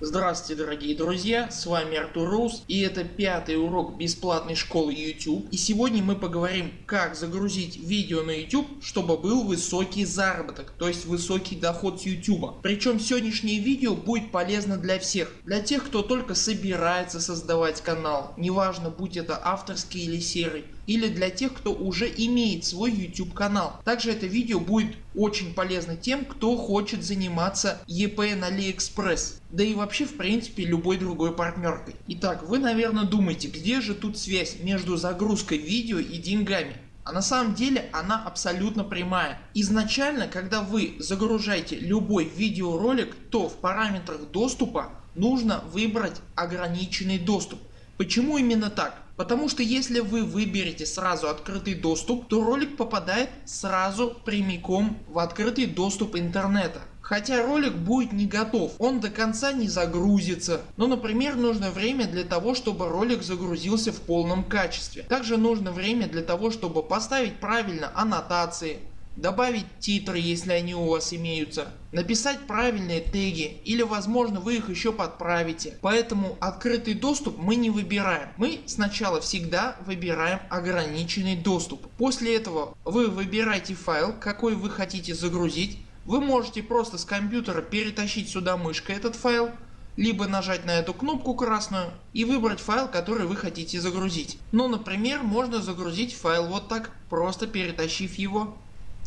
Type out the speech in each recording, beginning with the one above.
Здравствуйте дорогие друзья, с вами Артур Рус и это пятый урок бесплатной школы YouTube. И сегодня мы поговорим как загрузить видео на YouTube, чтобы был высокий заработок, то есть высокий доход с YouTube. Причем сегодняшнее видео будет полезно для всех. Для тех кто только собирается создавать канал, неважно будь это авторский или серый или для тех кто уже имеет свой YouTube канал. Также это видео будет очень полезно тем кто хочет заниматься EP на AliExpress. Да и вообще в принципе любой другой партнеркой. Итак вы наверное думаете где же тут связь между загрузкой видео и деньгами. А на самом деле она абсолютно прямая. Изначально когда вы загружаете любой видеоролик то в параметрах доступа нужно выбрать ограниченный доступ. Почему именно так? Потому что если вы выберете сразу открытый доступ, то ролик попадает сразу прямиком в открытый доступ интернета. Хотя ролик будет не готов, он до конца не загрузится. Но например нужно время для того чтобы ролик загрузился в полном качестве. Также нужно время для того чтобы поставить правильно аннотации, добавить титры если они у вас имеются, написать правильные теги или возможно вы их еще подправите. Поэтому открытый доступ мы не выбираем. Мы сначала всегда выбираем ограниченный доступ. После этого вы выбираете файл какой вы хотите загрузить. Вы можете просто с компьютера перетащить сюда мышкой этот файл либо нажать на эту кнопку красную и выбрать файл который вы хотите загрузить. Ну например можно загрузить файл вот так просто перетащив его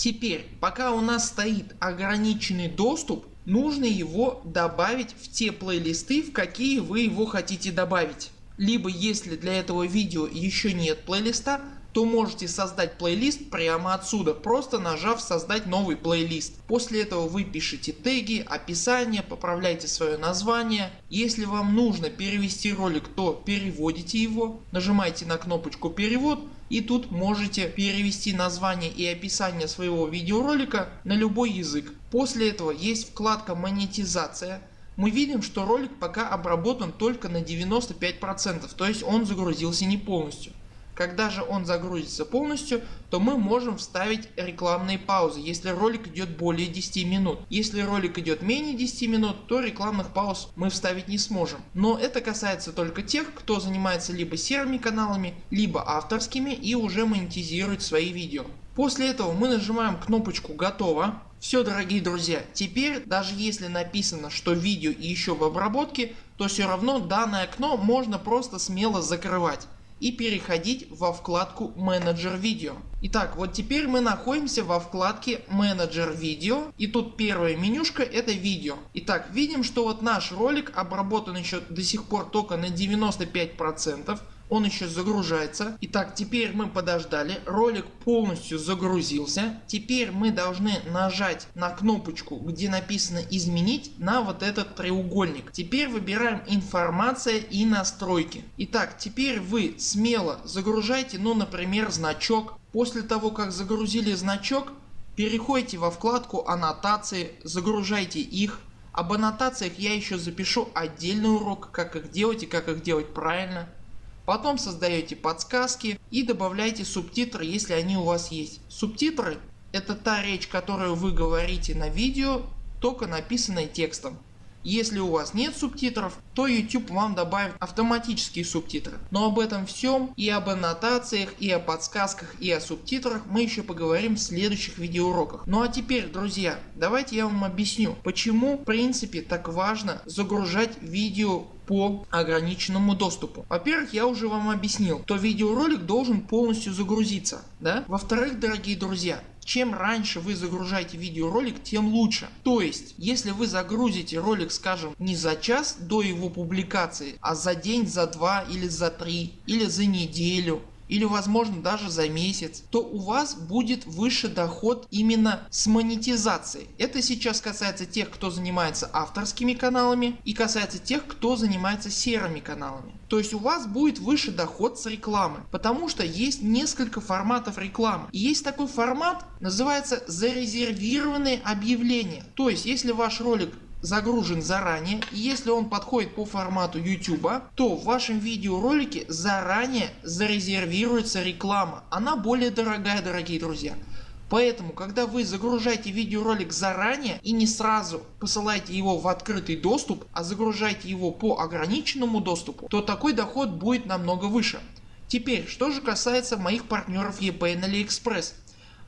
Теперь пока у нас стоит ограниченный доступ нужно его добавить в те плейлисты в какие вы его хотите добавить. Либо если для этого видео еще нет плейлиста то можете создать плейлист прямо отсюда, просто нажав создать новый плейлист. После этого вы пишите теги, описание, поправляйте свое название. Если вам нужно перевести ролик, то переводите его, нажимаете на кнопочку перевод и тут можете перевести название и описание своего видеоролика на любой язык. После этого есть вкладка монетизация. Мы видим что ролик пока обработан только на 95%, то есть он загрузился не полностью. Когда же он загрузится полностью, то мы можем вставить рекламные паузы, если ролик идет более 10 минут. Если ролик идет менее 10 минут, то рекламных пауз мы вставить не сможем. Но это касается только тех, кто занимается либо серыми каналами, либо авторскими и уже монетизирует свои видео. После этого мы нажимаем кнопочку готово. Все дорогие друзья, теперь даже если написано что видео еще в обработке, то все равно данное окно можно просто смело закрывать и переходить во вкладку менеджер видео. Итак вот теперь мы находимся во вкладке менеджер видео и тут первая менюшка это видео. Итак видим что вот наш ролик обработан еще до сих пор только на 95% он еще загружается. Итак теперь мы подождали, ролик полностью загрузился. Теперь мы должны нажать на кнопочку где написано изменить на вот этот треугольник. Теперь выбираем информация и настройки. Итак теперь вы смело загружайте ну например значок. После того как загрузили значок переходите во вкладку аннотации, загружайте их. Об аннотациях я еще запишу отдельный урок как их делать и как их делать правильно. Потом создаете подсказки и добавляете субтитры если они у вас есть. Субтитры это та речь которую вы говорите на видео только написанной текстом. Если у вас нет субтитров, то YouTube вам добавит автоматические субтитры. Но об этом всем и об аннотациях, и о подсказках, и о субтитрах мы еще поговорим в следующих видеоуроках. Ну а теперь друзья давайте я вам объясню почему в принципе так важно загружать видео по ограниченному доступу. Во-первых, я уже вам объяснил, то видеоролик должен полностью загрузиться. Да? Во-вторых, дорогие друзья, чем раньше вы загружаете видеоролик, тем лучше. То есть, если вы загрузите ролик, скажем, не за час до его публикации, а за день, за два или за три, или за неделю, или возможно даже за месяц, то у вас будет выше доход именно с монетизацией. Это сейчас касается тех кто занимается авторскими каналами и касается тех кто занимается серыми каналами. То есть у вас будет выше доход с рекламы, потому что есть несколько форматов рекламы. И есть такой формат называется зарезервированные объявления. То есть если ваш ролик загружен заранее и если он подходит по формату YouTube, то в вашем видеоролике заранее зарезервируется реклама. Она более дорогая дорогие друзья. Поэтому когда вы загружаете видеоролик заранее и не сразу посылаете его в открытый доступ, а загружаете его по ограниченному доступу, то такой доход будет намного выше. Теперь что же касается моих партнеров eBay на AliExpress.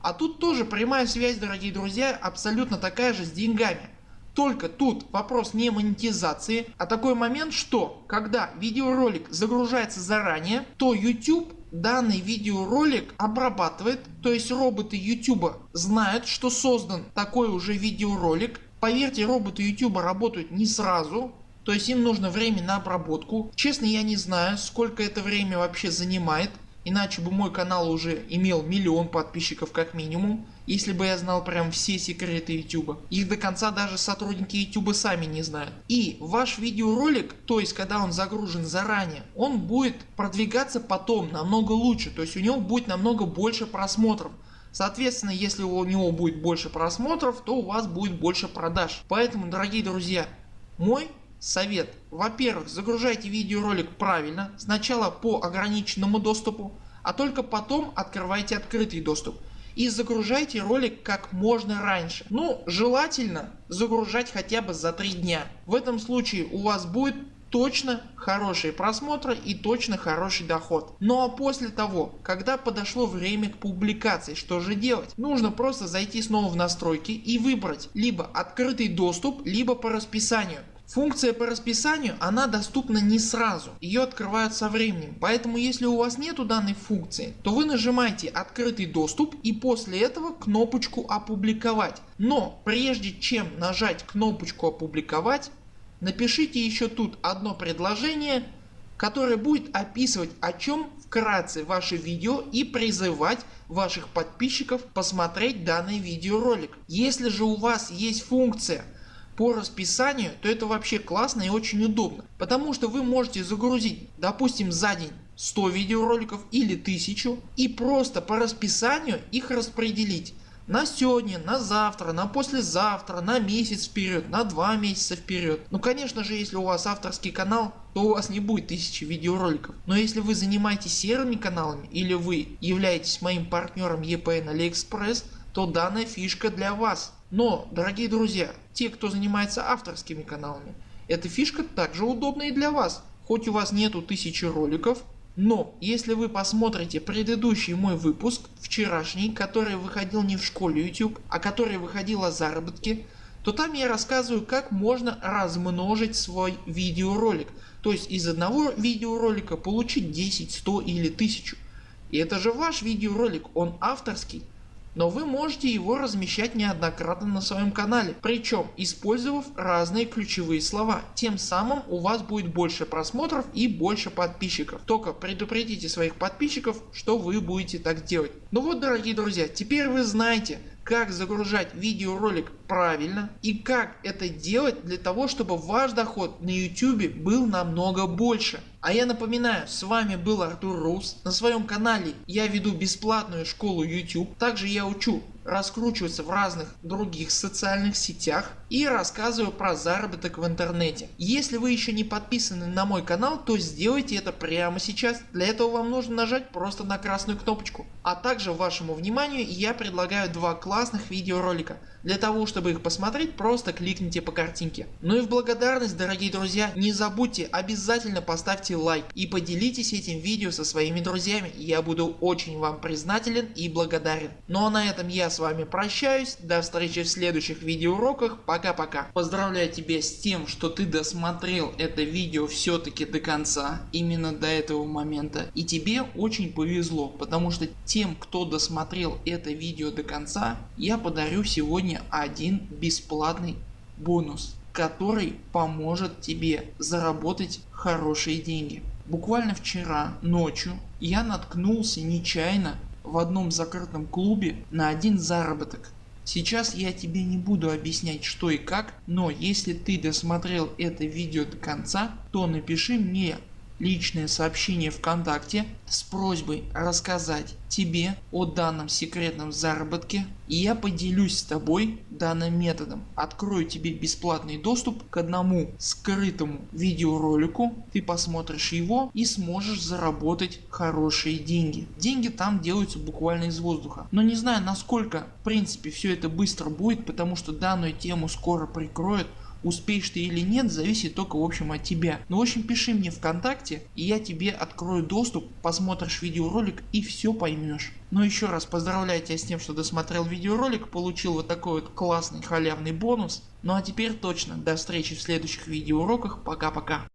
А тут тоже прямая связь дорогие друзья абсолютно такая же с деньгами. Только тут вопрос не монетизации, а такой момент что когда видеоролик загружается заранее то YouTube данный видеоролик обрабатывает, то есть роботы YouTube знают что создан такой уже видеоролик. Поверьте роботы YouTube работают не сразу, то есть им нужно время на обработку. Честно я не знаю сколько это время вообще занимает, иначе бы мой канал уже имел миллион подписчиков как минимум. Если бы я знал прям все секреты YouTube. Их до конца даже сотрудники YouTube сами не знают. И ваш видеоролик, то есть когда он загружен заранее, он будет продвигаться потом намного лучше. То есть у него будет намного больше просмотров. Соответственно если у него будет больше просмотров то у вас будет больше продаж. Поэтому дорогие друзья мой совет. Во-первых загружайте видеоролик правильно. Сначала по ограниченному доступу а только потом открывайте открытый доступ и загружайте ролик как можно раньше. Ну желательно загружать хотя бы за 3 дня. В этом случае у вас будет точно хорошие просмотры и точно хороший доход. Ну а после того когда подошло время к публикации что же делать? Нужно просто зайти снова в настройки и выбрать либо открытый доступ либо по расписанию. Функция по расписанию она доступна не сразу, ее открывают со временем, поэтому если у вас нету данной функции, то вы нажимаете открытый доступ и после этого кнопочку опубликовать. Но прежде чем нажать кнопочку опубликовать, напишите еще тут одно предложение, которое будет описывать о чем вкратце ваше видео и призывать ваших подписчиков посмотреть данный видеоролик. Если же у вас есть функция по расписанию, то это вообще классно и очень удобно. Потому что вы можете загрузить допустим за день 100 видеороликов или 1000 и просто по расписанию их распределить на сегодня, на завтра, на послезавтра, на месяц вперед, на два месяца вперед. Ну конечно же если у вас авторский канал то у вас не будет тысячи видеороликов. Но если вы занимаетесь серыми каналами или вы являетесь моим партнером EPN AliExpress то данная фишка для вас. Но дорогие друзья, те кто занимается авторскими каналами, эта фишка также удобна и для вас. Хоть у вас нету тысячи роликов, но если вы посмотрите предыдущий мой выпуск, вчерашний, который выходил не в школе YouTube, а который выходил о заработке, то там я рассказываю как можно размножить свой видеоролик. То есть из одного видеоролика получить 10, 100 или 1000. И это же ваш видеоролик, он авторский но вы можете его размещать неоднократно на своем канале, причем использовав разные ключевые слова. Тем самым у вас будет больше просмотров и больше подписчиков. Только предупредите своих подписчиков что вы будете так делать. Ну вот дорогие друзья теперь вы знаете как загружать видеоролик правильно и как это делать для того чтобы ваш доход на YouTube был намного больше. А я напоминаю с вами был Артур Рус. На своем канале я веду бесплатную школу YouTube. Также я учу раскручиваться в разных других социальных сетях и рассказываю про заработок в интернете. Если вы еще не подписаны на мой канал то сделайте это прямо сейчас. Для этого вам нужно нажать просто на красную кнопочку. А также вашему вниманию я предлагаю два классных видеоролика. Для того чтобы их посмотреть просто кликните по картинке. Ну и в благодарность дорогие друзья не забудьте обязательно поставьте лайк и поделитесь этим видео со своими друзьями. Я буду очень вам признателен и благодарен. Ну а на этом я с вами прощаюсь. До встречи в следующих видеоуроках. Пока-пока. Поздравляю тебя с тем что ты досмотрел это видео все-таки до конца. Именно до этого момента. И тебе очень повезло. Потому что тем кто досмотрел это видео до конца я подарю сегодня один бесплатный бонус который поможет тебе заработать хорошие деньги. Буквально вчера ночью я наткнулся нечаянно в одном закрытом клубе на один заработок. Сейчас я тебе не буду объяснять что и как, но если ты досмотрел это видео до конца, то напиши мне личное сообщение ВКонтакте с просьбой рассказать тебе о данном секретном заработке и я поделюсь с тобой данным методом. Открою тебе бесплатный доступ к одному скрытому видеоролику, ты посмотришь его и сможешь заработать хорошие деньги. Деньги там делаются буквально из воздуха. Но не знаю насколько в принципе все это быстро будет, потому что данную тему скоро прикроют Успеешь ты или нет зависит только в общем от тебя. Ну в общем пиши мне вконтакте и я тебе открою доступ, посмотришь видеоролик и все поймешь. Но ну, еще раз поздравляю тебя с тем что досмотрел видеоролик, получил вот такой вот классный халявный бонус. Ну а теперь точно до встречи в следующих видеоуроках, пока пока.